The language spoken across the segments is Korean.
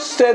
세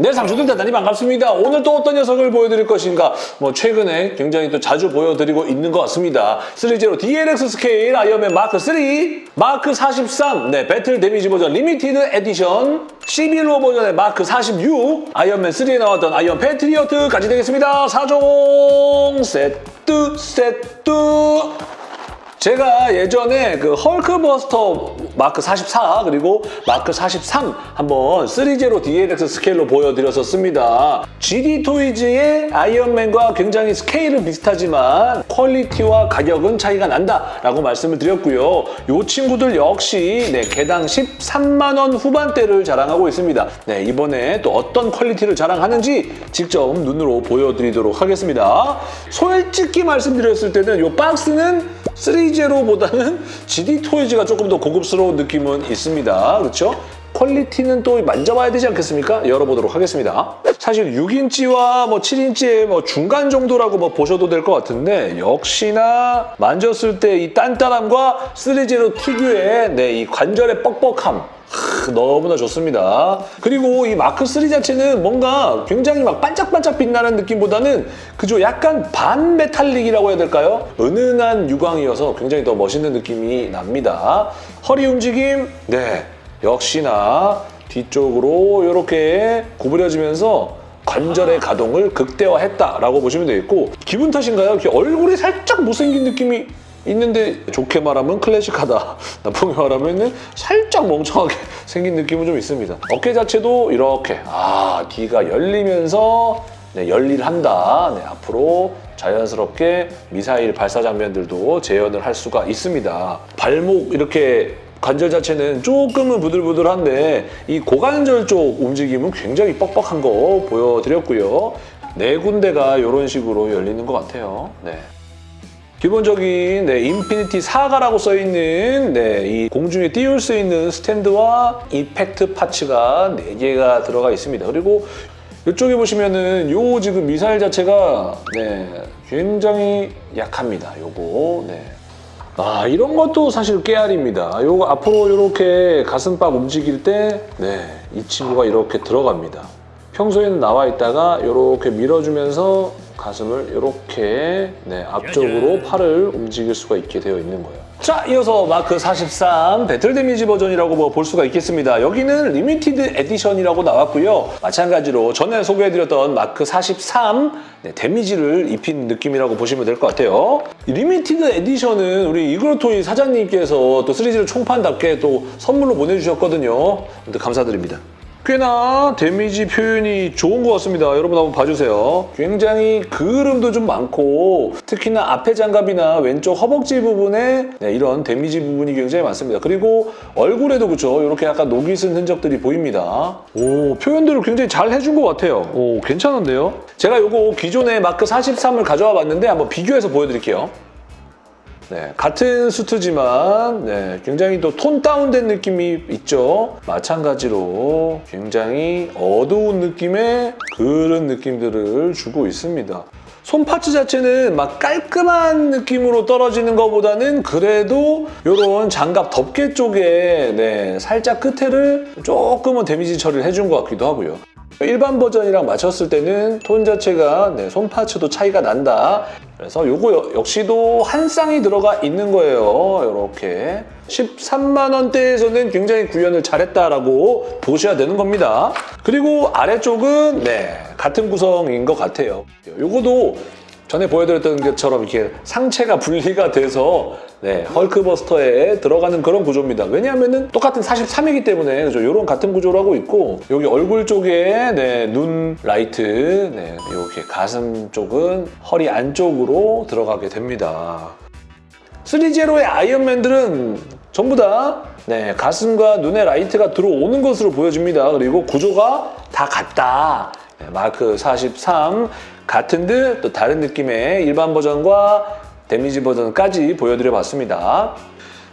네, 상추들 대단히 반갑습니다. 오늘 또 어떤 녀석을 보여드릴 것인가? 뭐 최근에 굉장히 또 자주 보여드리고 있는 것 같습니다. 3제로 DLX 스케일 아이언맨 마크 3, 마크 43, 네, battle damage 버전 limited edition, 11호 버전의 마크 46, 아이언맨 3에 나왔던 아이언 패트리어트까지 되겠습니다. 4종 세트 세트 제가 예전에 그 헐크버스터 마크 44 그리고 마크 43 한번 3제로 DLX 스케일로 보여드렸었습니다. GD 토이즈의 아이언맨과 굉장히 스케일은 비슷하지만 퀄리티와 가격은 차이가 난다라고 말씀을 드렸고요. 이 친구들 역시 네, 개당 13만 원 후반대를 자랑하고 있습니다. 네, 이번에 또 어떤 퀄리티를 자랑하는지 직접 눈으로 보여드리도록 하겠습니다. 솔직히 말씀드렸을 때는 이 박스는 3제로보다는 GD 토이즈가 조금 더 고급스러운 느낌은 있습니다. 그렇죠? 퀄리티는 또 만져봐야 되지 않겠습니까? 열어보도록 하겠습니다. 사실 6인치와 뭐 7인치의 뭐 중간 정도라고 뭐 보셔도 될 것 같은데 역시나 만졌을 때 이 단단함과 3제로 특유의 네, 이 관절의 뻑뻑함 하, 너무나 좋습니다. 그리고 이 마크 3 자체는 뭔가 굉장히 막 반짝반짝 빛나는 느낌보다는 그저 약간 반메탈릭이라고 해야 될까요? 은은한 유광이어서 굉장히 더 멋있는 느낌이 납니다. 허리 움직임, 네, 역시나 뒤쪽으로 이렇게 구부려지면서 관절의 가동을 극대화했다라고 보시면 되겠고 기분 탓인가요? 이렇게 얼굴이 살짝 못생긴 느낌이 있는데 좋게 말하면 클래식하다. 나쁘게 말하면 살짝 멍청하게 생긴 느낌은 좀 있습니다. 어깨 자체도 이렇게 아 뒤가 열리면서 네, 열일한다. 네, 앞으로 자연스럽게 미사일 발사 장면들도 재현을 할 수가 있습니다. 발목 이렇게 관절 자체는 조금은 부들부들한데 이 고관절 쪽 움직임은 굉장히 뻑뻑한 거 보여드렸고요. 네 군데가 이런 식으로 열리는 것 같아요. 네. 기본적인 네, 인피니티 사가라고 써있는 네, 이 공중에 띄울 수 있는 스탠드와 effect parts가 4개가 들어가 있습니다. 그리고 이쪽에 보시면은 요 지금 미사일 자체가 네, 굉장히 약합니다. 요거 네. 아 이런 것도 사실 깨알입니다. 요거 앞으로 이렇게 가슴팍 움직일 때 네, 이 친구가 이렇게 들어갑니다. 평소에는 나와 있다가 이렇게 밀어주면서 가슴을 이렇게 네, 앞쪽으로 팔을 움직일 수가 있게 되어 있는 거예요. 자, 이어서 마크 43 battle damage 버전이라고 뭐 볼 수가 있겠습니다. 여기는 limited edition이라고 나왔고요. 마찬가지로 전에 소개해드렸던 마크 43 네, damage를 입힌 느낌이라고 보시면 될 것 같아요. limited edition은 우리 이그로토이 사장님께서 또 3G를 총판답게 또 선물로 보내주셨거든요. 감사드립니다. 꽤나 damage 표현이 좋은 것 같습니다. 여러분 한번 봐주세요. 굉장히 그을음도 좀 많고 특히나 앞에 장갑이나 왼쪽 허벅지 부분에 네, 이런 damage 부분이 굉장히 많습니다. 그리고 얼굴에도 그렇죠. 이렇게 약간 녹이 쓴 흔적들이 보입니다. 오 표현들을 굉장히 잘 해준 것 같아요. 오 괜찮은데요? 제가 이거 기존의 마크 43을 가져와 봤는데 한번 비교해서 보여드릴게요. 네, 같은 수트지만 네, 굉장히 또 tone down된 느낌이 있죠. 마찬가지로 굉장히 어두운 느낌의 그런 느낌들을 주고 있습니다. 손 parts 자체는 막 깔끔한 느낌으로 떨어지는 것보다는 그래도 이런 장갑 덮개 쪽에 네, 살짝 끝에를 조금은 damage 처리를 해준 것 같기도 하고요. 일반 버전이랑 맞췄을 때는 톤 자체가 네, 손 parts도 차이가 난다. 그래서 이거 역시도 한 쌍이 들어가 있는 거예요. 이렇게 13만 원대에서는 굉장히 구현을 잘했다라고 보셔야 되는 겁니다. 그리고 아래쪽은 네 같은 구성인 것 같아요. 이거도 전에 보여드렸던 것처럼 이렇게 상체가 분리가 돼서 네, 헐크버스터에 들어가는 그런 구조입니다. 왜냐하면 똑같은 43이기 때문에 그죠? 이런 같은 구조를 하고 있고 여기 얼굴 쪽에 네, 눈 라이트, 네, 이렇게 가슴 쪽은 허리 안쪽으로 들어가게 됩니다. 3제로의 아이언맨들은 전부 다 네, 가슴과 눈에 라이트가 들어오는 것으로 보여집니다. 그리고 구조가 다 같다. 네, 마크 43 같은 듯 또 다른 느낌의 일반 버전과 damage 버전까지 보여드려봤습니다.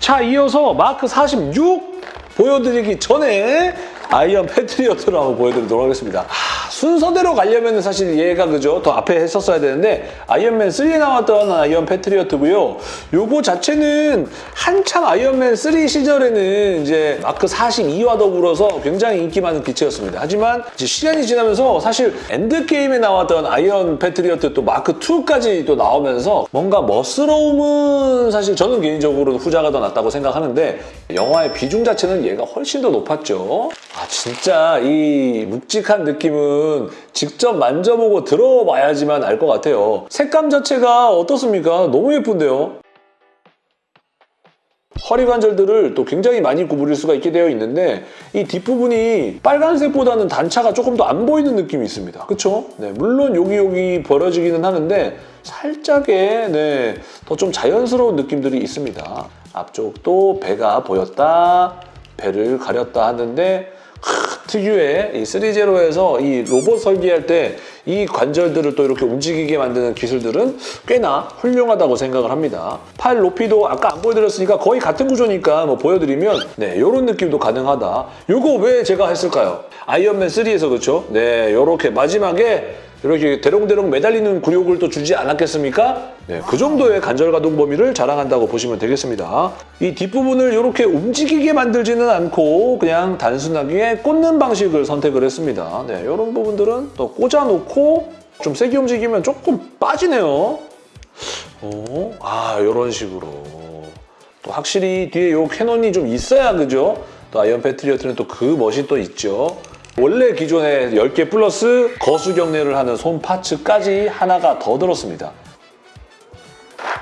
자, 이어서 마크 46 보여드리기 전에 아이언 패트리어트를 한번 보여드리도록 하겠습니다. 하, 순서대로 가려면 사실 얘가 그죠? 더 앞에 했었어야 되는데 아이언맨 3에 나왔던 아이언 패트리어트고요. 요거 자체는 한참 아이언맨 3 시절에는 이제 마크 42와 더불어서 굉장히 인기 많은 기체였습니다. 하지만 시간이 지나면서 사실 엔드게임에 나왔던 아이언 패트리어트 또 마크 2까지 또 나오면서 뭔가 멋스러움은 사실 저는 개인적으로 후자가 더 낫다고 생각하는데 영화의 비중 자체는 얘가 훨씬 더 높았죠. 아 진짜 이 묵직한 느낌은 직접 만져보고 들어봐야지만 알 것 같아요. 색감 자체가 어떻습니까? 너무 예쁜데요? 허리 관절들을 또 굉장히 많이 구부릴 수가 있게 되어 있는데 이 뒷부분이 빨간색보다는 단차가 조금 더 안 보이는 느낌이 있습니다. 그쵸? 네, 물론 여기 여기 벌어지기는 하는데 살짝의 네, 더 좀 자연스러운 느낌들이 있습니다. 앞쪽도 배가 보였다, 배를 가렸다 하는데 크, 특유의 이 3제로에서 이 로봇 설계할 때 이 관절들을 또 이렇게 움직이게 만드는 기술들은 꽤나 훌륭하다고 생각을 합니다. 팔 높이도 아까 안 보여드렸으니까 거의 같은 구조니까 뭐 보여드리면 네 이런 느낌도 가능하다. 이거 왜 제가 했을까요? 아이언맨 3에서 그렇죠? 네 이렇게 마지막에 이렇게 대롱대롱 매달리는 굴욕을 또 주지 않았겠습니까? 네, 그 정도의 간절 가동 범위를 자랑한다고 보시면 되겠습니다. 이 뒷부분을 이렇게 움직이게 만들지는 않고 그냥 단순하게 꽂는 방식을 선택을 했습니다. 네, 이런 부분들은 또 꽂아놓고 좀 세게 움직이면 조금 빠지네요. 오, 아, 이런 식으로. 또 확실히 뒤에 요 cannon이 좀 있어야 그죠? 또 아이언 패트리어트는 또 그 멋이 또 있죠. 원래 기존에 10개 플러스 거수 경례를 하는 손 parts까지 하나가 더 들었습니다.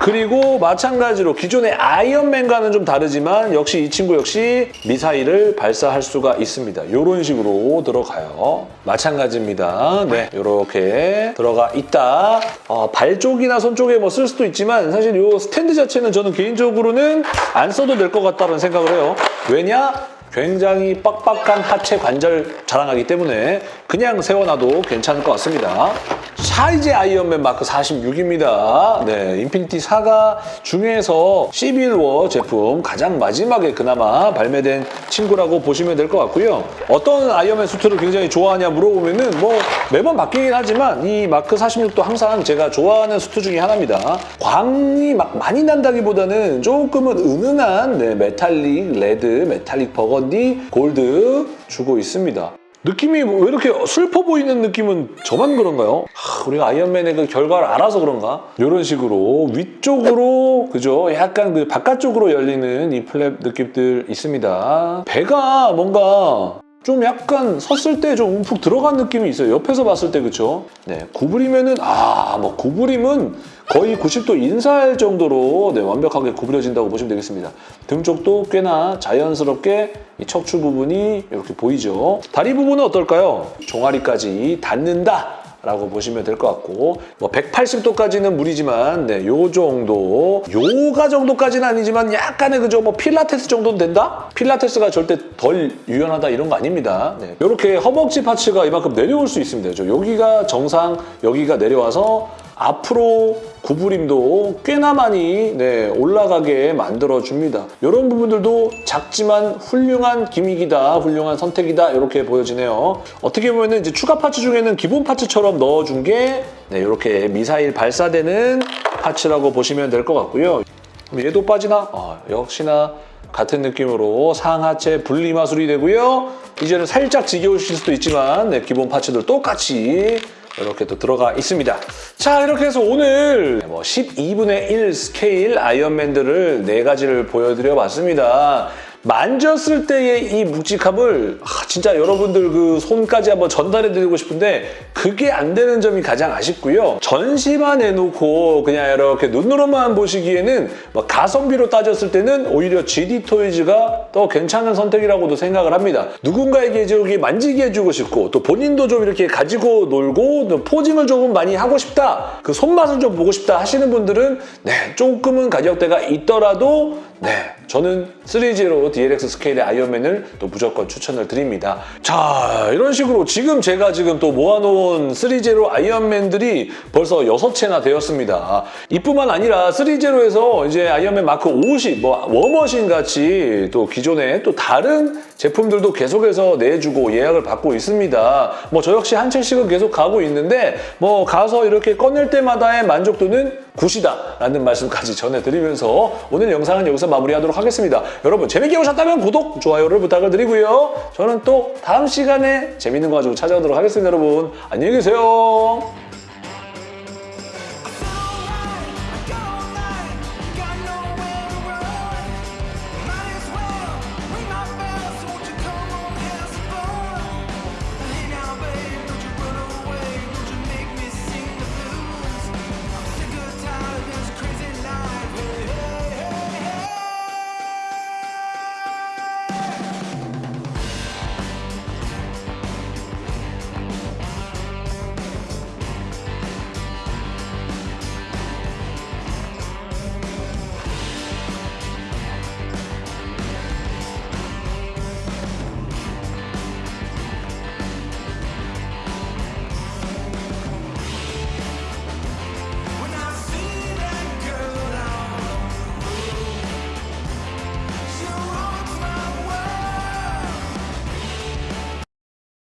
그리고 마찬가지로 기존의 아이언맨과는 좀 다르지만 역시 이 친구 역시 미사일을 발사할 수가 있습니다. 이런 식으로 들어가요. 마찬가지입니다. 네, 이렇게 들어가 있다. 어, 발 쪽이나 손 쪽에 뭐 쓸 수도 있지만 사실 이 스탠드 자체는 저는 개인적으로는 안 써도 될 것 같다는 생각을 해요. 왜냐? 굉장히 빡빡한 하체 관절 자랑하기 때문에 그냥 세워놔도 괜찮을 것 같습니다. 자 이제 아이언맨 마크 46입니다. 네, 인피니티 사가 중에서 시빌워 제품 가장 마지막에 그나마 발매된 친구라고 보시면 될 것 같고요. 어떤 아이언맨 수트를 굉장히 좋아하냐 물어보면 은 뭐 매번 바뀌긴 하지만 이 마크 46도 항상 제가 좋아하는 수트 중에 하나입니다. 광이 막 많이 난다기보다는 조금은 은은한 네, metallic red, metallic burgundy, gold 주고 있습니다. 느낌이 왜 이렇게 슬퍼 보이는 느낌은 저만 그런가요? 하, 우리가 아이언맨의 그 결과를 알아서 그런가? 이런 식으로 위쪽으로 그죠? 약간 그 바깥쪽으로 열리는 이 flap 느낌들 있습니다. 배가 뭔가 좀 약간 섰을 때 좀 움푹 들어간 느낌이 있어요. 옆에서 봤을 때 그쵸? 네, 구부리면은 아, 뭐 구부림은 거의 90도 인사할 정도로 네, 완벽하게 구부려진다고 보시면 되겠습니다. 등 쪽도 꽤나 자연스럽게 이 척추 부분이 이렇게 보이죠. 다리 부분은 어떨까요? 종아리까지 닿는다. 라고 보시면 될 것 같고 뭐 180도까지는 무리지만 네, 요 정도 요가 정도까지는 아니지만 약간의 그죠 뭐 필라테스 정도는 된다? 필라테스가 절대 덜 유연하다 이런 거 아닙니다 네. 이렇게 허벅지 파츠가 이만큼 내려올 수 있습니다 저 여기가 정상 여기가 내려와서 앞으로 구부림도 꽤나 많이 네, 올라가게 만들어줍니다. 이런 부분들도 작지만 훌륭한 기믹이다, 훌륭한 선택이다 이렇게 보여지네요. 어떻게 보면 이제 추가 파츠 중에는 기본 파츠처럼 넣어준 게 네, 이렇게 미사일 발사되는 파츠라고 보시면 될 것 같고요. 얘도 빠지나? 어, 역시나 같은 느낌으로 상하체 분리 마술이 되고요. 이제는 살짝 지겨우실 수도 있지만 네, 기본 parts들 똑같이 이렇게 또 들어가 있습니다. 자 이렇게 해서 오늘 뭐 12분의 1 스케일 아이언맨들을 네 가지를 보여드려 봤습니다. 만졌을 때의 이 묵직함을 아, 진짜 여러분들 그 손까지 한번 전달해 드리고 싶은데 그게 안 되는 점이 가장 아쉽고요. 전시만 해놓고 그냥 이렇게 눈으로만 보시기에는 뭐 가성비로 따졌을 때는 오히려 ZD 토이즈가 더 괜찮은 선택이라고도 생각을 합니다. 누군가에게 저기 만지게 해주고 싶고 또 본인도 좀 이렇게 가지고 놀고 또 posing을 조금 많이 하고 싶다. 그 손맛을 좀 보고 싶다 하시는 분들은 네 조금은 가격대가 있더라도 네, 저는 3제로 DLX 스케일의 아이언맨을 또 무조건 추천을 드립니다. 자, 이런 식으로 지금 제가 지금 또 모아놓은 3제로 아이언맨들이 벌써 6채나 되었습니다. 이뿐만 아니라 3제로에서 이제 아이언맨 마크 50, 뭐 워머신 같이 또 기존에 또 다른 제품들도 계속해서 내주고 예약을 받고 있습니다. 뭐 저 역시 한 채씩은 계속 가고 있는데 뭐 가서 이렇게 꺼낼 때마다의 만족도는 good이다라는 말씀까지 전해드리면서 오늘 영상은 여기서 마무리하도록 하겠습니다. 여러분 재밌게 보셨다면 구독, 좋아요를 부탁을 드리고요. 저는 또 다음 시간에 재밌는 거 가지고 찾아오도록 하겠습니다. 여러분 안녕히 계세요.